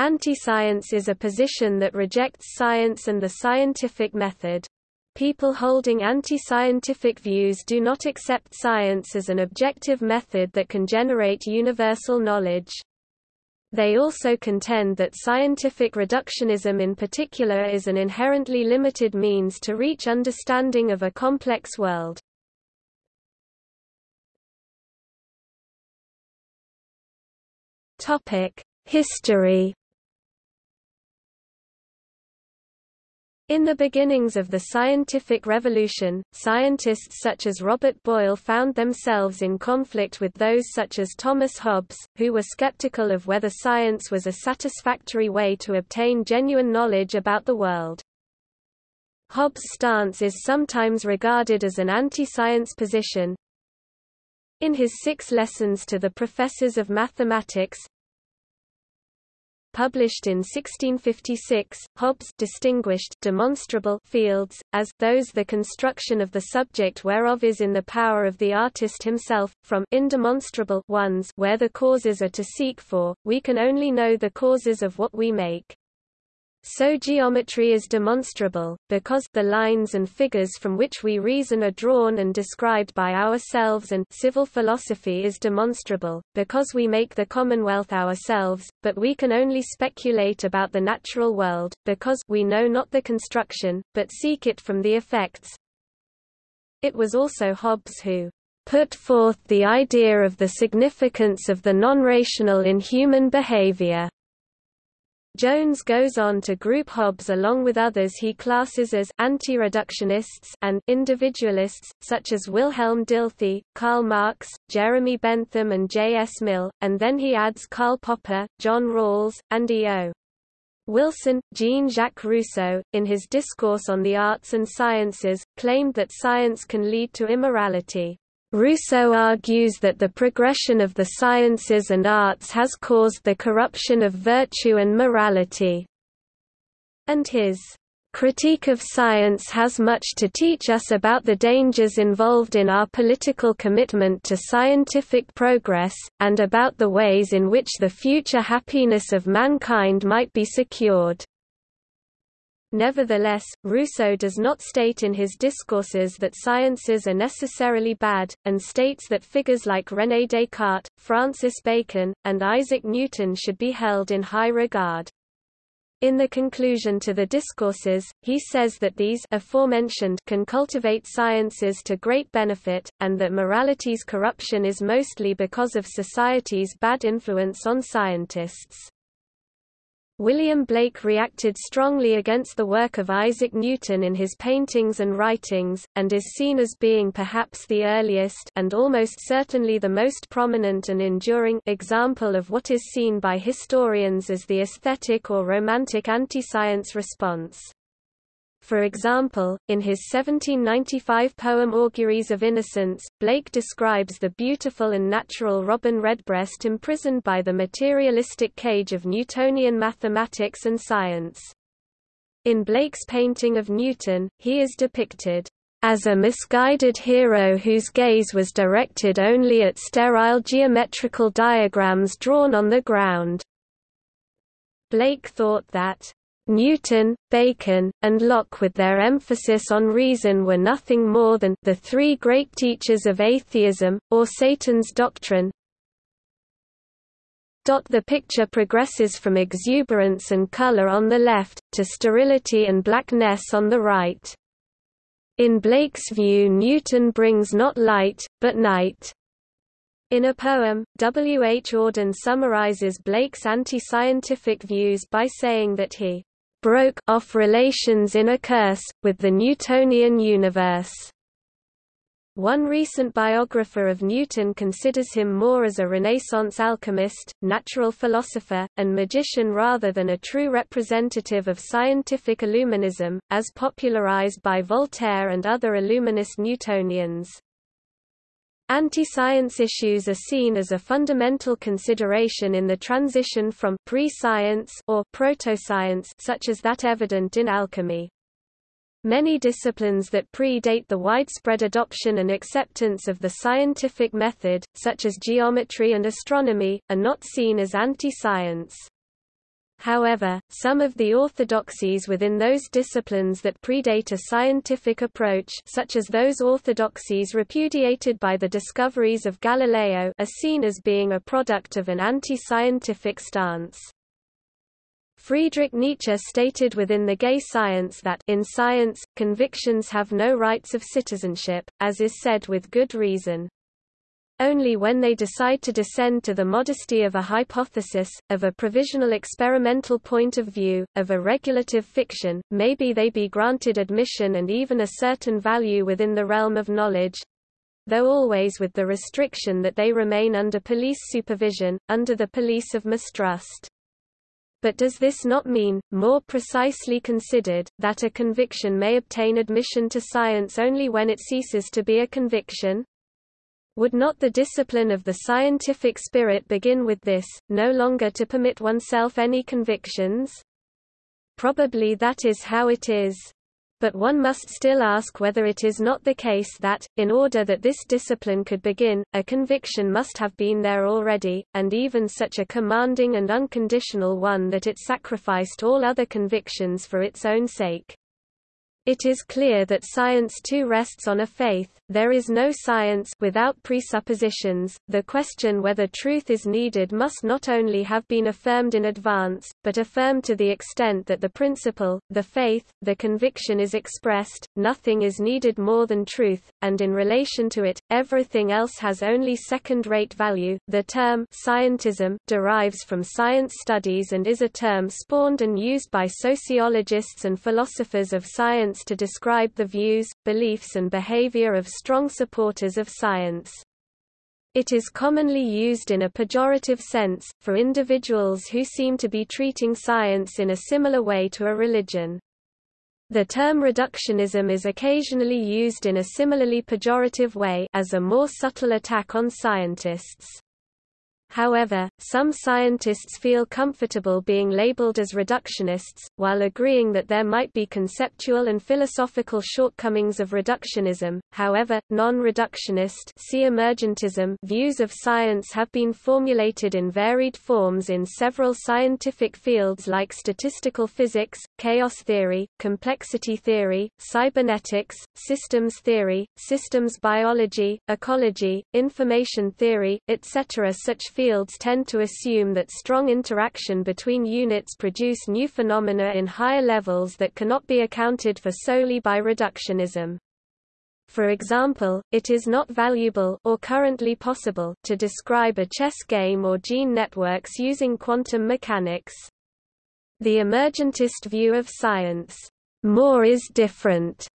Anti-science is a position that rejects science and the scientific method. People holding anti-scientific views do not accept science as an objective method that can generate universal knowledge. They also contend that scientific reductionism in particular is an inherently limited means to reach understanding of a complex world. History In the beginnings of the scientific revolution, scientists such as Robert Boyle found themselves in conflict with those such as Thomas Hobbes, who were skeptical of whether science was a satisfactory way to obtain genuine knowledge about the world. Hobbes' stance is sometimes regarded as an anti-science position. In his Six Lessons to the Professors of Mathematics, published in 1656, Hobbes distinguished demonstrable fields, as those the construction of the subject whereof is in the power of the artist himself, from indemonstrable ones where the causes are to seek for, we can only know the causes of what we make. So geometry is demonstrable, because the lines and figures from which we reason are drawn and described by ourselves and civil philosophy is demonstrable, because we make the commonwealth ourselves, but we can only speculate about the natural world, because we know not the construction, but seek it from the effects. It was also Hobbes who put forth the idea of the significance of the non-rational in human behavior. Jones goes on to group Hobbes along with others he classes as anti-reductionists and individualists, such as Wilhelm Dilthey, Karl Marx, Jeremy Bentham and J. S. Mill, and then he adds Karl Popper, John Rawls, and E. O. Wilson, Jean-Jacques Rousseau, in his Discourse on the Arts and Sciences, claimed that science can lead to immorality. Rousseau argues that the progression of the sciences and arts has caused the corruption of virtue and morality. And his critique of science has much to teach us about the dangers involved in our political commitment to scientific progress, and about the ways in which the future happiness of mankind might be secured. Nevertheless, Rousseau does not state in his discourses that sciences are necessarily bad, and states that figures like René Descartes, Francis Bacon, and Isaac Newton should be held in high regard. In the conclusion to the discourses, he says that these aforementioned can cultivate sciences to great benefit, and that morality's corruption is mostly because of society's bad influence on scientists. William Blake reacted strongly against the work of Isaac Newton in his paintings and writings, and is seen as being perhaps the earliest and almost certainly the most prominent and enduring example of what is seen by historians as the aesthetic or romantic anti-science response. For example, in his 1795 poem Auguries of Innocence, Blake describes the beautiful and natural robin redbreast imprisoned by the materialistic cage of Newtonian mathematics and science. In Blake's painting of Newton, he is depicted as a misguided hero whose gaze was directed only at sterile geometrical diagrams drawn on the ground. Blake thought that Newton, Bacon, and Locke with their emphasis on reason were nothing more than the three great teachers of atheism, or Satan's doctrine. The picture progresses from exuberance and color on the left, to sterility and blackness on the right. In Blake's view Newton brings not light, but night. In a poem, W. H. Auden summarizes Blake's anti-scientific views by saying that he broke off relations in a curse, with the Newtonian universe. One recent biographer of Newton considers him more as a Renaissance alchemist, natural philosopher, and magician rather than a true representative of scientific Illuminism, as popularized by Voltaire and other Illuminist Newtonians. Anti-science issues are seen as a fundamental consideration in the transition from pre-science or proto-science such as that evident in alchemy. Many disciplines that predate the widespread adoption and acceptance of the scientific method, such as geometry and astronomy, are not seen as anti-science. However, some of the orthodoxies within those disciplines that predate a scientific approach such as those orthodoxies repudiated by the discoveries of Galileo are seen as being a product of an anti-scientific stance. Friedrich Nietzsche stated within the gay science that in science, convictions have no rights of citizenship, as is said with good reason. Only when they decide to descend to the modesty of a hypothesis, of a provisional experimental point of view, of a regulative fiction, maybe they be granted admission and even a certain value within the realm of knowledge, though always with the restriction that they remain under police supervision, under the police of mistrust. But does this not mean, more precisely considered, that a conviction may obtain admission to science only when it ceases to be a conviction? Would not the discipline of the scientific spirit begin with this, no longer to permit oneself any convictions? Probably that is how it is. But one must still ask whether it is not the case that, in order that this discipline could begin, a conviction must have been there already, and even such a commanding and unconditional one that it sacrificed all other convictions for its own sake. It is clear that science too rests on a faith, there is no science without presuppositions. The question whether truth is needed must not only have been affirmed in advance, but affirmed to the extent that the principle, the faith, the conviction is expressed, nothing is needed more than truth, and in relation to it, everything else has only second-rate value. The term scientism derives from science studies and is a term spawned and used by sociologists and philosophers of science to describe the views, beliefs and behavior of strong supporters of science. It is commonly used in a pejorative sense, for individuals who seem to be treating science in a similar way to a religion. The term reductionism is occasionally used in a similarly pejorative way as a more subtle attack on scientists. However, some scientists feel comfortable being labeled as reductionists, while agreeing that there might be conceptual and philosophical shortcomings of reductionism. However, non-reductionist emergentism views of science have been formulated in varied forms in several scientific fields like statistical physics, chaos theory, complexity theory, cybernetics, systems theory, systems biology, ecology, information theory, etc. Such fields tend to assume that strong interaction between units produce new phenomena in higher levels that cannot be accounted for solely by reductionism. For example, it is not valuable or currently possible to describe a chess game or gene networks using quantum mechanics. The emergentist view of science, more is different,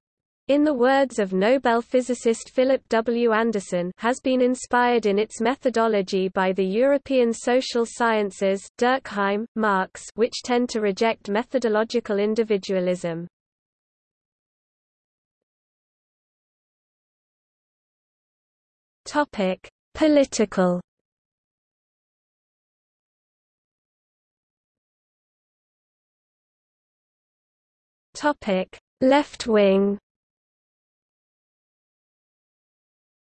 in the words of Nobel physicist Philip W. Anderson has been inspired in its methodology by the European social sciences Durkheim, Marx which tend to reject methodological individualism. Political Topic: Left wing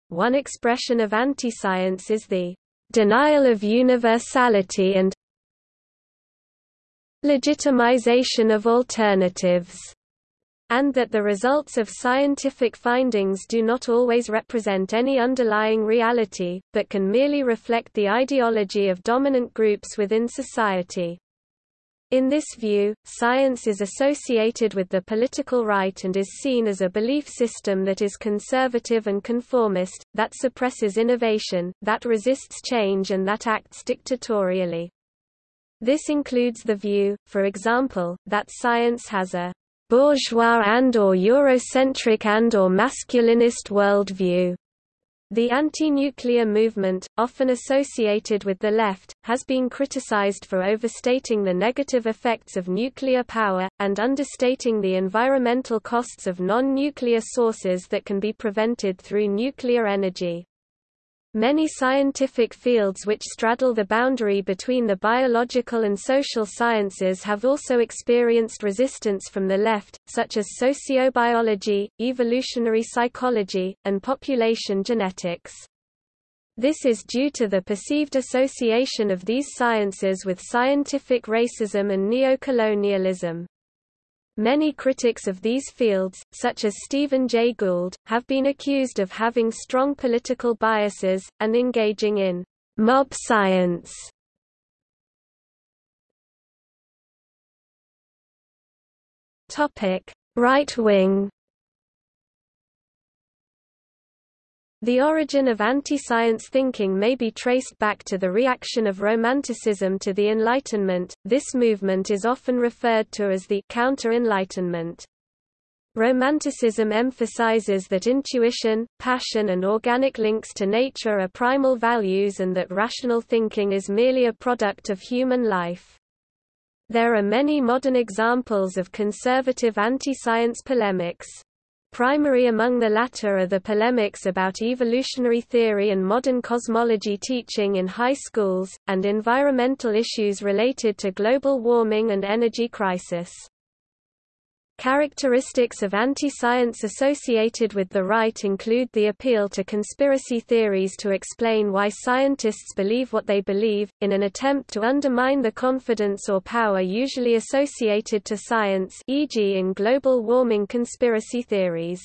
One expression of anti-science is the denial of universality and legitimization of alternatives, and that the results of scientific findings do not always represent any underlying reality, but can merely reflect the ideology of dominant groups within society. In this view, science is associated with the political right and is seen as a belief system that is conservative and conformist, that suppresses innovation, that resists change and that acts dictatorially. This includes the view, for example, that science has a bourgeois and or Eurocentric and or masculinist worldview, the anti-nuclear movement, often associated with the left, has been criticized for overstating the negative effects of nuclear power, and understating the environmental costs of non-nuclear sources that can be prevented through nuclear energy. Many scientific fields which straddle the boundary between the biological and social sciences have also experienced resistance from the left, such as sociobiology, evolutionary psychology, and population genetics. This is due to the perceived association of these sciences with scientific racism and neocolonialism. Many critics of these fields, such as Stephen Jay Gould, have been accused of having strong political biases, and engaging in mob science. Right The origin of anti-science thinking may be traced back to the reaction of Romanticism to the Enlightenment. This movement is often referred to as the counter-enlightenment. Romanticism emphasizes that intuition, passion and organic links to nature are primal values and that rational thinking is merely a product of human life. There are many modern examples of conservative anti-science polemics. Primary among the latter are the polemics about evolutionary theory and modern cosmology teaching in high schools, and environmental issues related to global warming and energy crisis. Characteristics of anti-science associated with the right include the appeal to conspiracy theories to explain why scientists believe what they believe, in an attempt to undermine the confidence or power usually associated to science e.g. in global warming conspiracy theories.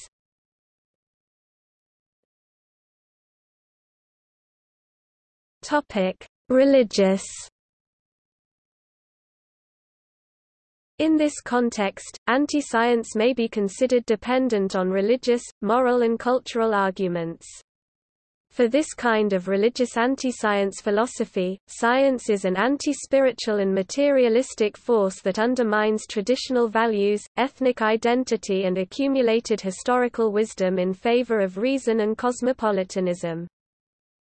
Religious In this context, anti-science may be considered dependent on religious, moral and cultural arguments. For this kind of religious anti-science philosophy, science is an anti-spiritual and materialistic force that undermines traditional values, ethnic identity and accumulated historical wisdom in favor of reason and cosmopolitanism.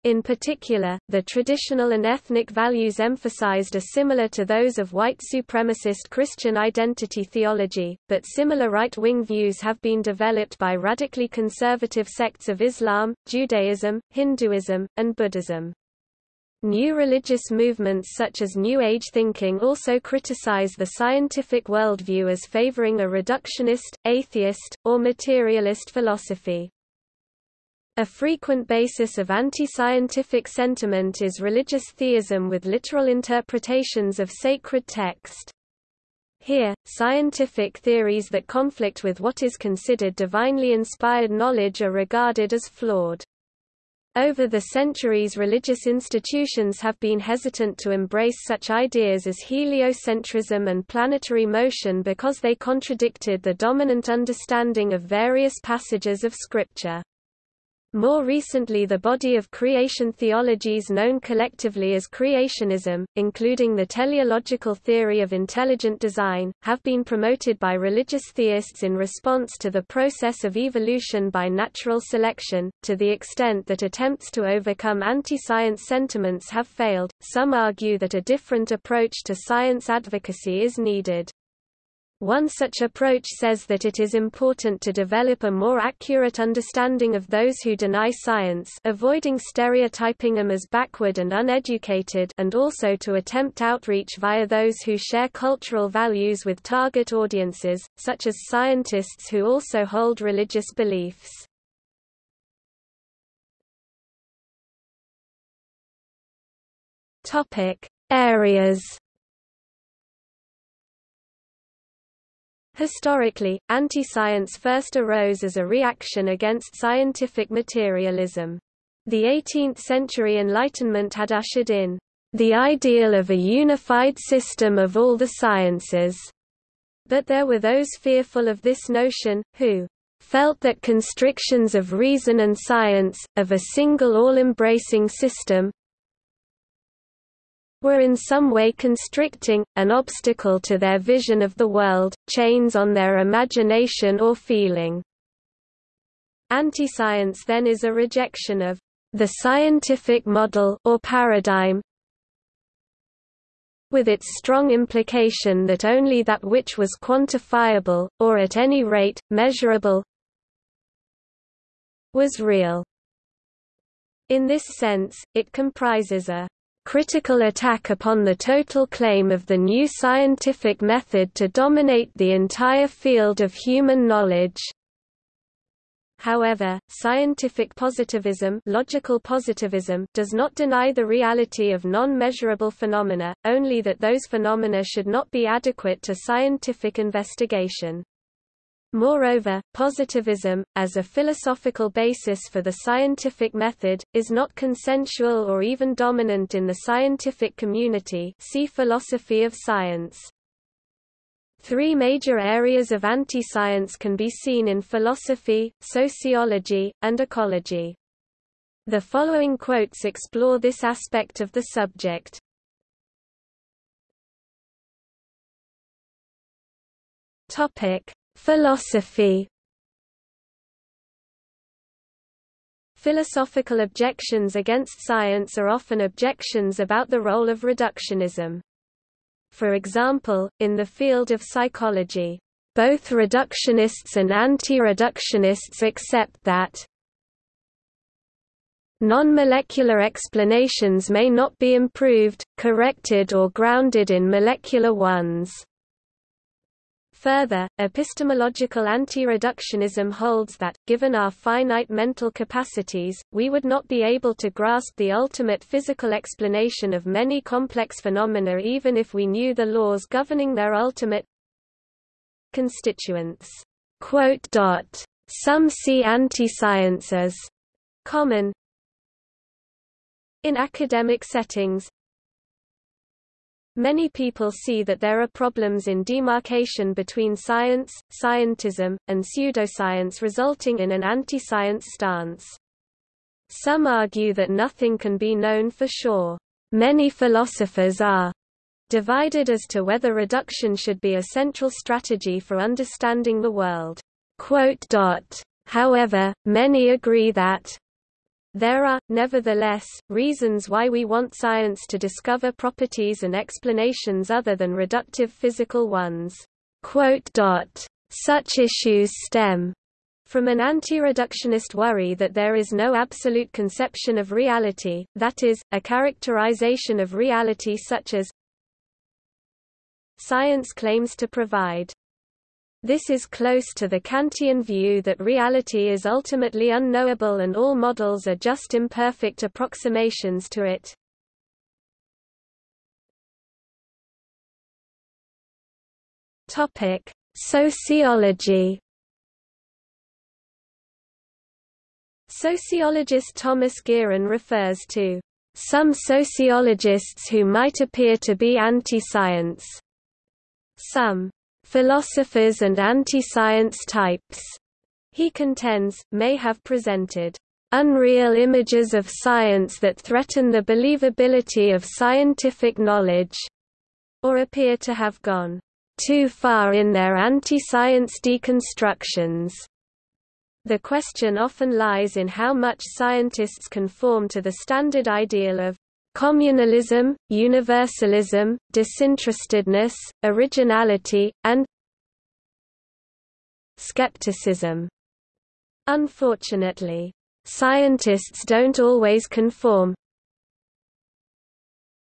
In particular, the traditional and ethnic values emphasized are similar to those of white supremacist Christian identity theology, but similar right-wing views have been developed by radically conservative sects of Islam, Judaism, Hinduism, and Buddhism. New religious movements such as New Age thinking also criticize the scientific worldview as favoring a reductionist, atheist, or materialist philosophy. A frequent basis of anti-scientific sentiment is religious theism with literal interpretations of sacred text. Here, scientific theories that conflict with what is considered divinely inspired knowledge are regarded as flawed. Over the centuries religious institutions have been hesitant to embrace such ideas as heliocentrism and planetary motion because they contradicted the dominant understanding of various passages of Scripture. More recently the body of creation theologies known collectively as creationism, including the teleological theory of intelligent design, have been promoted by religious theists in response to the process of evolution by natural selection, to the extent that attempts to overcome anti-science sentiments have failed. Some argue that a different approach to science advocacy is needed. One such approach says that it is important to develop a more accurate understanding of those who deny science avoiding stereotyping them as backward and uneducated and also to attempt outreach via those who share cultural values with target audiences, such as scientists who also hold religious beliefs. Areas Historically, anti-science first arose as a reaction against scientific materialism. The 18th-century Enlightenment had ushered in the ideal of a unified system of all the sciences. But there were those fearful of this notion, who felt that constrictions of reason and science, of a single all-embracing system, were in some way constricting, an obstacle to their vision of the world, chains on their imagination or feeling. Anti-science then is a rejection of the scientific model or paradigm with its strong implication that only that which was quantifiable, or at any rate, measurable, was real. In this sense, it comprises a critical attack upon the total claim of the new scientific method to dominate the entire field of human knowledge. However, scientific positivism, logical positivism does not deny the reality of non-measurable phenomena, only that those phenomena should not be adequate to scientific investigation. Moreover, positivism, as a philosophical basis for the scientific method, is not consensual or even dominant in the scientific community see philosophy of science. Three major areas of anti-science can be seen in philosophy, sociology, and ecology. The following quotes explore this aspect of the subject. Topic: Philosophy Philosophical objections against science are often objections about the role of reductionism. For example, in the field of psychology, both reductionists and anti-reductionists accept that non-molecular explanations may not be improved, corrected or grounded in molecular ones. Further, epistemological anti-reductionism holds that, given our finite mental capacities, we would not be able to grasp the ultimate physical explanation of many complex phenomena even if we knew the laws governing their ultimate constituents. Some see anti-science as common in academic settings, Many people see that there are problems in demarcation between science, scientism, and pseudoscience resulting in an anti-science stance. Some argue that nothing can be known for sure. Many philosophers are divided as to whether reduction should be a central strategy for understanding the world. However, many agree that there are, nevertheless, reasons why we want science to discover properties and explanations other than reductive physical ones. Such issues stem from an anti-reductionist worry that there is no absolute conception of reality, that is, a characterization of reality such as science claims to provide. This is close to the Kantian view that reality is ultimately unknowable and all models are just imperfect approximations to it. Topic: Sociology. Sociologist Thomas Gieryn refers to some sociologists who might appear to be anti-science. Some philosophers and anti-science types, he contends, may have presented unreal images of science that threaten the believability of scientific knowledge, or appear to have gone too far in their anti-science deconstructions. The question often lies in how much scientists conform to the standard ideal of communalism, universalism, disinterestedness, originality, and skepticism. Unfortunately, scientists don't always conform.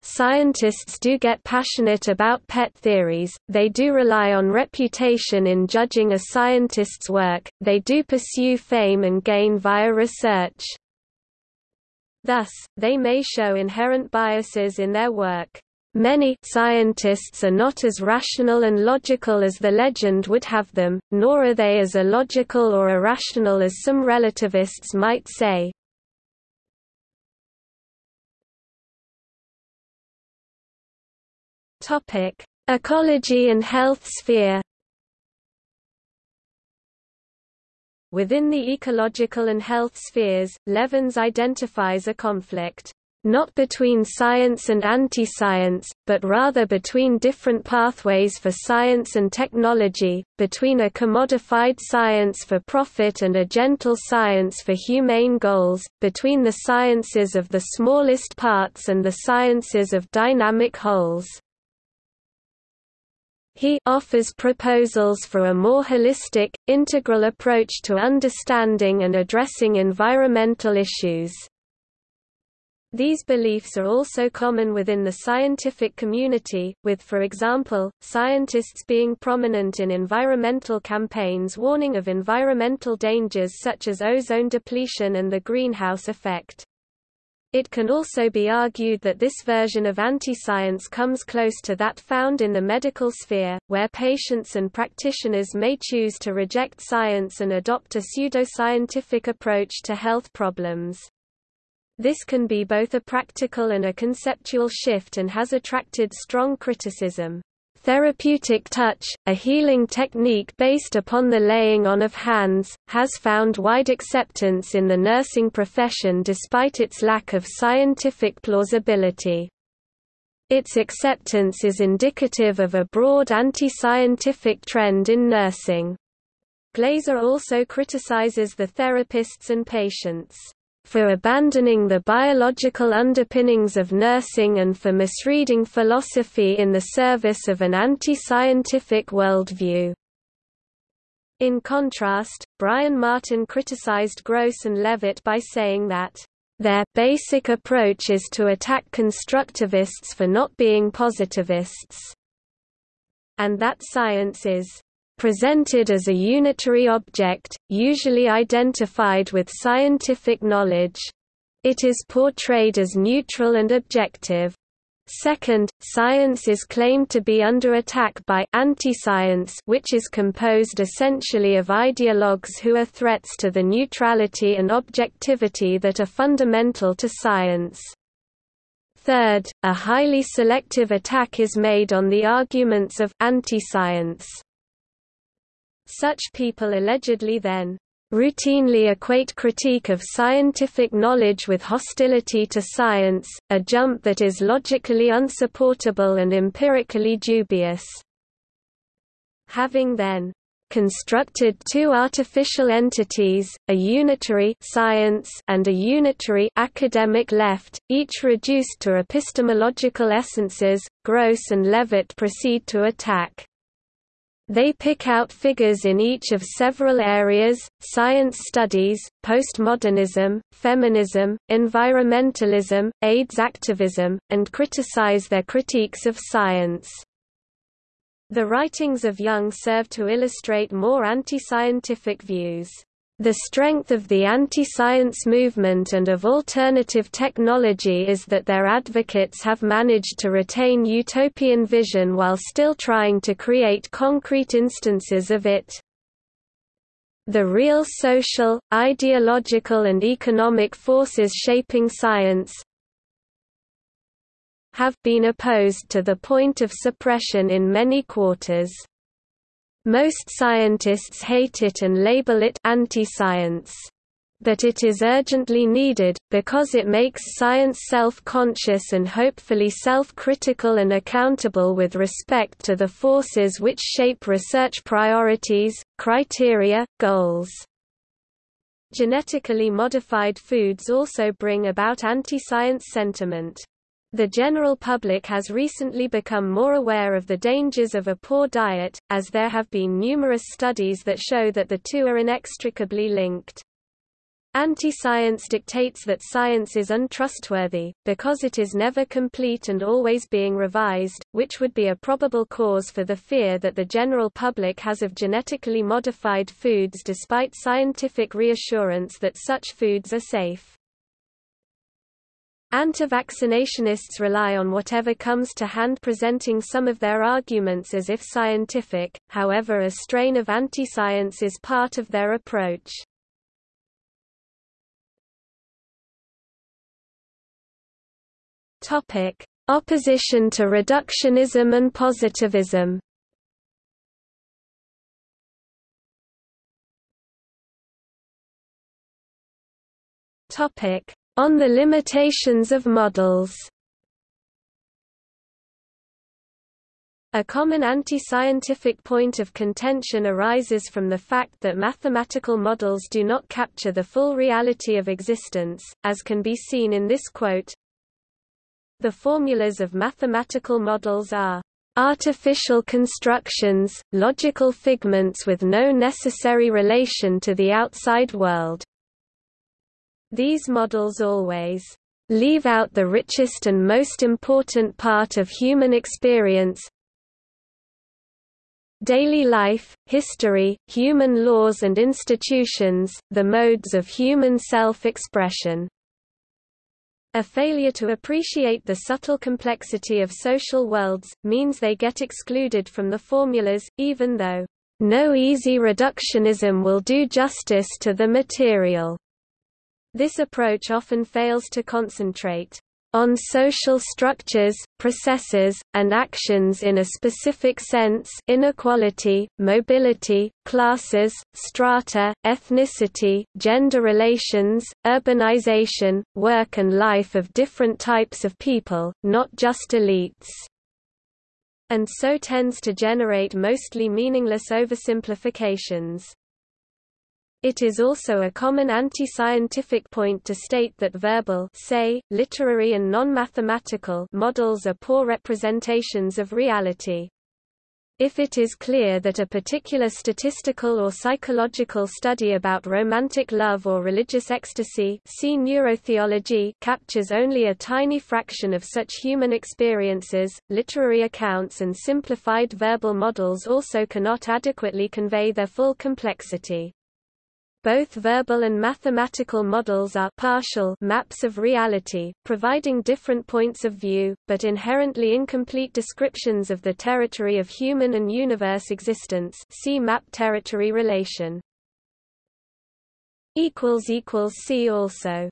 Scientists do get passionate about pet theories, they do rely on reputation in judging a scientist's work, they do pursue fame and gain via research. Thus, they may show inherent biases in their work. Many scientists are not as rational and logical as the legend would have them, nor are they as illogical or irrational as some relativists might say. Ecology and health sphere. Within the ecological and health spheres, Levins identifies a conflict not between science and anti-science, but rather between different pathways for science and technology, between a commodified science for profit and a gentle science for humane goals, between the sciences of the smallest parts and the sciences of dynamic wholes. He offers proposals for a more holistic, integral approach to understanding and addressing environmental issues. These beliefs are also common within the scientific community, with for example, scientists being prominent in environmental campaigns warning of environmental dangers such as ozone depletion and the greenhouse effect. It can also be argued that this version of anti-science comes close to that found in the medical sphere, where patients and practitioners may choose to reject science and adopt a pseudoscientific approach to health problems. This can be both a practical and a conceptual shift and has attracted strong criticism. Therapeutic touch, a healing technique based upon the laying on of hands, has found wide acceptance in the nursing profession despite its lack of scientific plausibility. Its acceptance is indicative of a broad anti-scientific trend in nursing. Glaser also criticizes the therapists and patients for abandoning the biological underpinnings of nursing and for misreading philosophy in the service of an anti-scientific worldview. In contrast, Brian Martin criticized Gross and Levitt by saying that their basic approach is to attack constructivists for not being positivists, and that science is presented as a unitary object, usually identified with scientific knowledge. It is portrayed as neutral and objective. Second, science is claimed to be under attack by anti-science, which is composed essentially of ideologues who are threats to the neutrality and objectivity that are fundamental to science. Third, a highly selective attack is made on the arguments of anti-science. Such people allegedly then routinely equate critique of scientific knowledge with hostility to science, a jump that is logically unsupportable and empirically dubious. Having then constructed two artificial entities, a unitary science and a unitary academic left, each reduced to epistemological essences, Gross and Levitt proceed to attack they pick out figures in each of several areas, science studies, postmodernism, feminism, environmentalism, AIDS activism, and criticize their critiques of science. The writings of Young serve to illustrate more anti-scientific views. The strength of the anti-science movement and of alternative technology is that their advocates have managed to retain utopian vision while still trying to create concrete instances of it. The real social, ideological and economic forces shaping science have been opposed to the point of suppression in many quarters. Most scientists hate it and label it anti-science. But it is urgently needed, because it makes science self-conscious and hopefully self-critical and accountable with respect to the forces which shape research priorities, criteria, goals. Genetically modified foods also bring about anti-science sentiment. The general public has recently become more aware of the dangers of a poor diet, as there have been numerous studies that show that the two are inextricably linked. Anti-science dictates that science is untrustworthy, because it is never complete and always being revised, which would be a probable cause for the fear that the general public has of genetically modified foods despite scientific reassurance that such foods are safe. Anti-vaccinationists rely on whatever comes to hand presenting some of their arguments as if scientific, however a strain of anti-science is part of their approach. Opposition to reductionism and positivism Topic: on the limitations of models A common anti-scientific point of contention arises from the fact that mathematical models do not capture the full reality of existence, as can be seen in this quote. The formulas of mathematical models are artificial constructions, logical figments with no necessary relation to the outside world. These models always leave out the richest and most important part of human experience, daily life, history, human laws and institutions, the modes of human self-expression. A failure to appreciate the subtle complexity of social worlds, means they get excluded from the formulas, even though, "...no easy reductionism will do justice to the material." This approach often fails to concentrate on social structures, processes, and actions in a specific sense inequality, mobility, classes, strata, ethnicity, gender relations, urbanization, work and life of different types of people, not just elites and so tends to generate mostly meaningless oversimplifications. It is also a common anti-scientific point to state that verbal say, literary and non-mathematical models are poor representations of reality. If it is clear that a particular statistical or psychological study about romantic love or religious ecstasy see neurotheology captures only a tiny fraction of such human experiences, literary accounts and simplified verbal models also cannot adequately convey their full complexity. Both verbal and mathematical models are partial maps of reality, providing different points of view, but inherently incomplete descriptions of the territory of human and universe existence see map-territory relation. See also